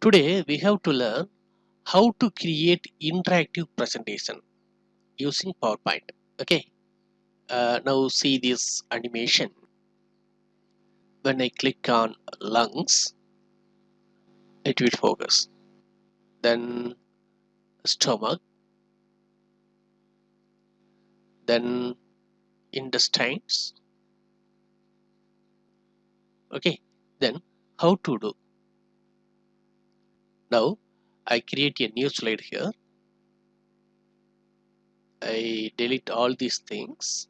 Today we have to learn how to create interactive presentation using PowerPoint. Okay. Uh, now see this animation. When I click on lungs, it will focus. Then stomach, then intestines. Okay. Then how to do? Now I create a new slide here. I delete all these things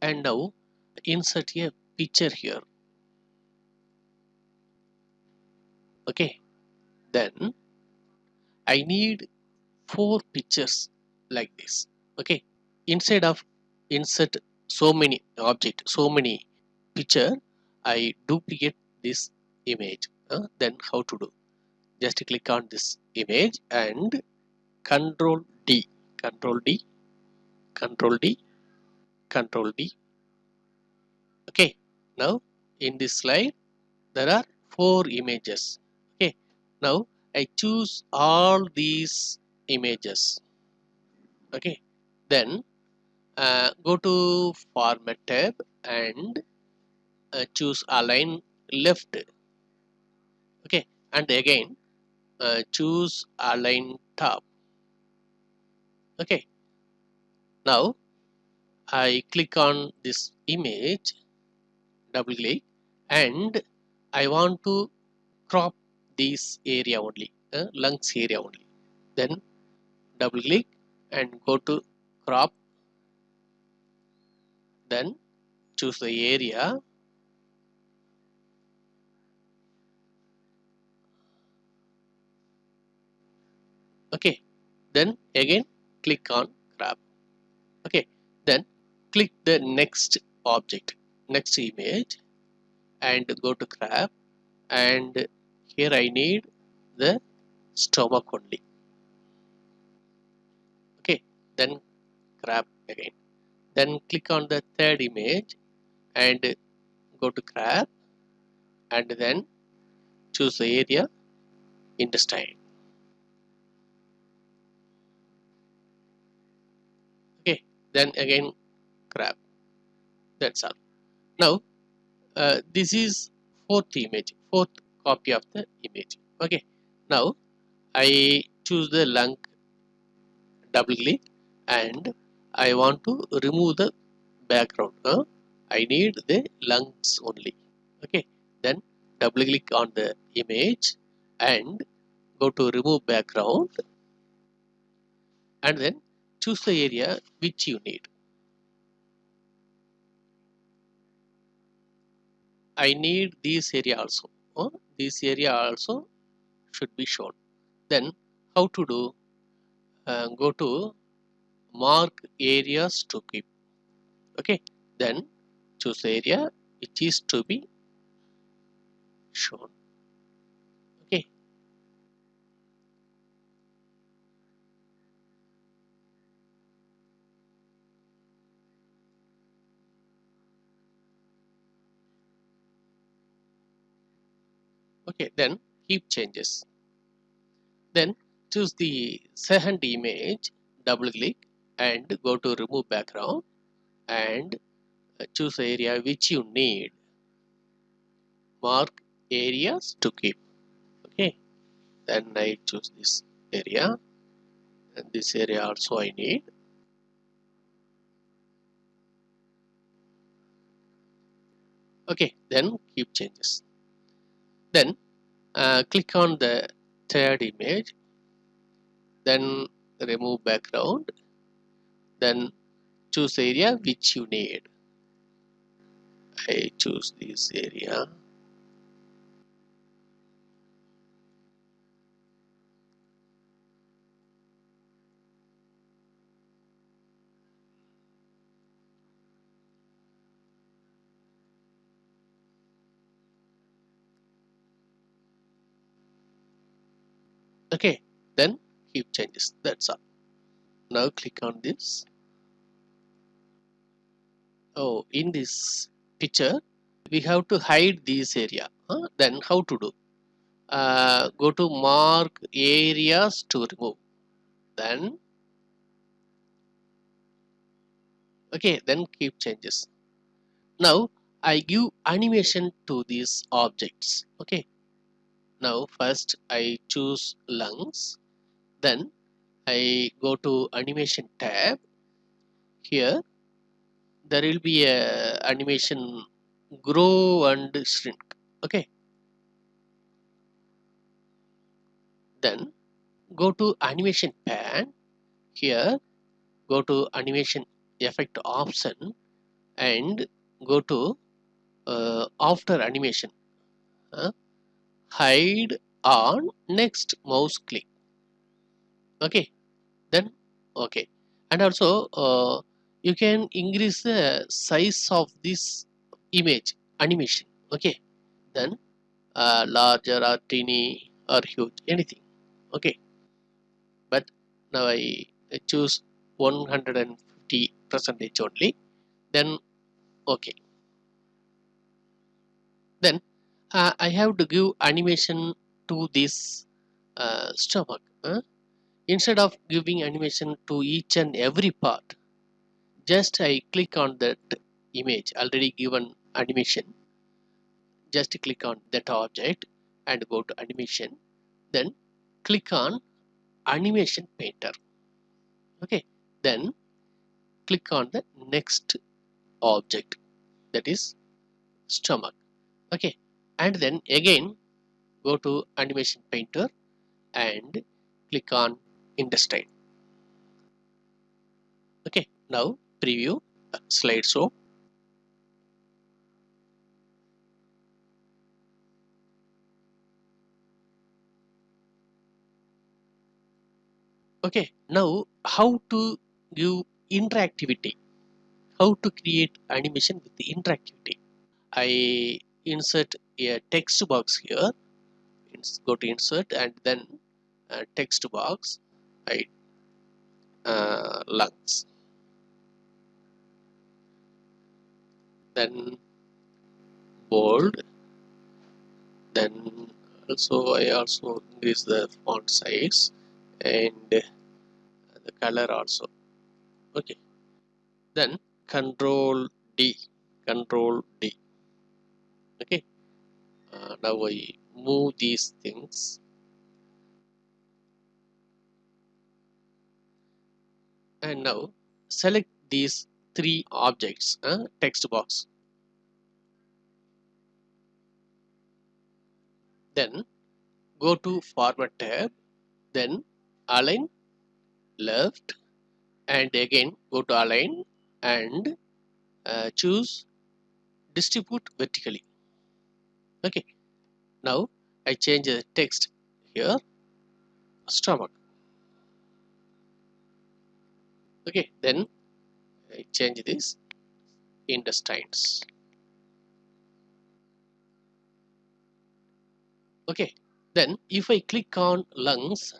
and now insert a picture here. Okay, then I need four pictures like this. Okay, instead of insert so many object, so many picture, I duplicate this image. Uh, then how to do? Just click on this image and control D, control D, control D, control D. Okay, now in this slide there are four images. Okay, now I choose all these images. Okay, then uh, go to format tab and uh, choose align left. And again uh, choose align top okay. Now I click on this image double click and I want to crop this area only uh, lungs area only. Then double click and go to crop. Then choose the area okay. Then again click on crop okay. Then click the next object next image and go to crop and here I need the stomach only. Okay. Then crop again. Then click on the third image and go to crop and then choose the area intestine then again crop that's all. Now uh, this is fourth image fourth copy of the image. Okay. Now I choose the lung double click and I want to remove the background. Huh? I need the lungs only. Okay. Then double click on the image and go to remove background. And then choose the area which you need. I need this area also. Oh, this area also should be shown. Then how to do? Uh, go to mark areas to keep. Okay. Then choose the area which is to be shown. Okay then keep changes. Then choose the second image double click and go to remove background and uh, choose area which you need. Mark areas to keep. Okay then I choose this area and this area also I need. Okay then keep changes then uh, click on the third image then remove background then choose area which you need. I choose this area okay then keep changes. That's all. Now click on this. Oh in this picture we have to hide this area. Huh? then how to do? Uh, go to mark areas to remove. Then okay then keep changes. Now I give animation to these objects. Okay now first I choose lungs. Then I go to animation tab. Here there will be a animation grow and shrink. Okay. Then go to animation pane. Here go to animation effect option and go to uh, after animation. Uh, hide on next mouse click. Okay? Then okay. And also uh, you can increase the size of this image animation. Okay? Then uh, larger or teeny or huge anything. Okay? But now I choose 150 percentage only. Then okay. Then uh, I have to give animation to this uh, stomach instead of giving animation to each and every part just I click on that image already given animation. Just click on that object and go to animation. Then click on animation painter. Okay then click on the next object that is stomach. Okay and then again go to animation painter and click on intestine okay now preview slideshow okay now how to give interactivity? How to create animation with the interactivity? I insert a text box here. Go to insert and then uh, text box I uh, lungs. Then bold. Then also I also increase the font size and the color also. Okay. Then control D. Control D okay. Uh, now I move these things. And now select these three objects uh, text box. Then go to format tab. Then align left. And again go to align and uh, choose distribute vertically okay. Now I change the text here. Stomach okay then I change this intestines. Okay then if I click on lungs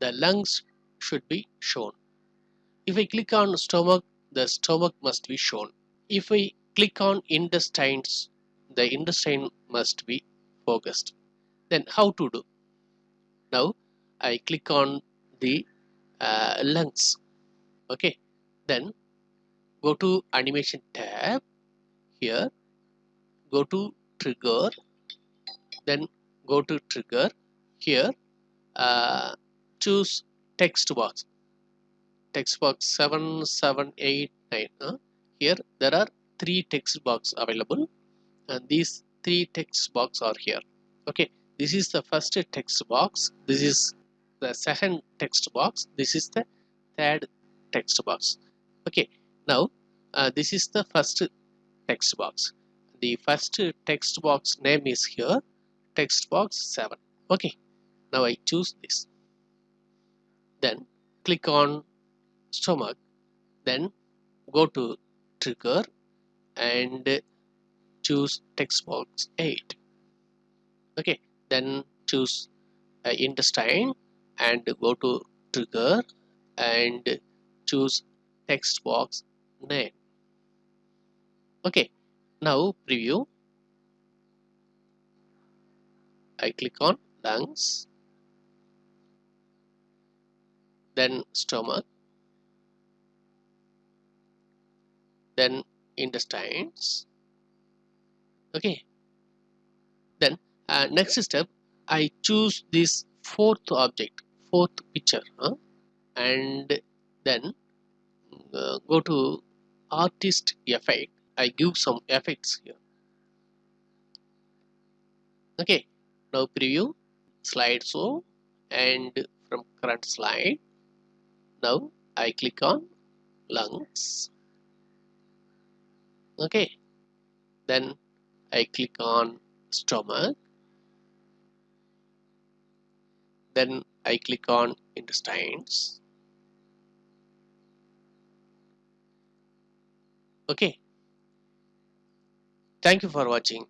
the lungs should be shown. If I click on stomach the stomach must be shown. If I click on intestines the intestine must be focused. Then how to do? Now I click on the uh, lungs. Okay. Then go to animation tab. Here go to trigger. Then go to trigger. Here uh, choose text box. Text box 7789 uh, here there are three text box available and these three text box are here. Okay this is the first text box. This is the second text box. This is the third text box. Okay now uh, this is the first text box. The first text box name is here text box 7 okay now I choose this. Then click on stomach. Then go to trigger and choose text box 8 okay then choose uh, intestine and go to trigger and choose text box name. Okay now preview. I click on lungs then stomach then intestines okay. Then uh, next step I choose this fourth object fourth picture huh? and then uh, go to artist effect. I give some effects here. Okay. Now preview slide show and from current slide now I click on lungs. Okay. Then I click on stomach. Then I click on intestines. Okay. Thank you for watching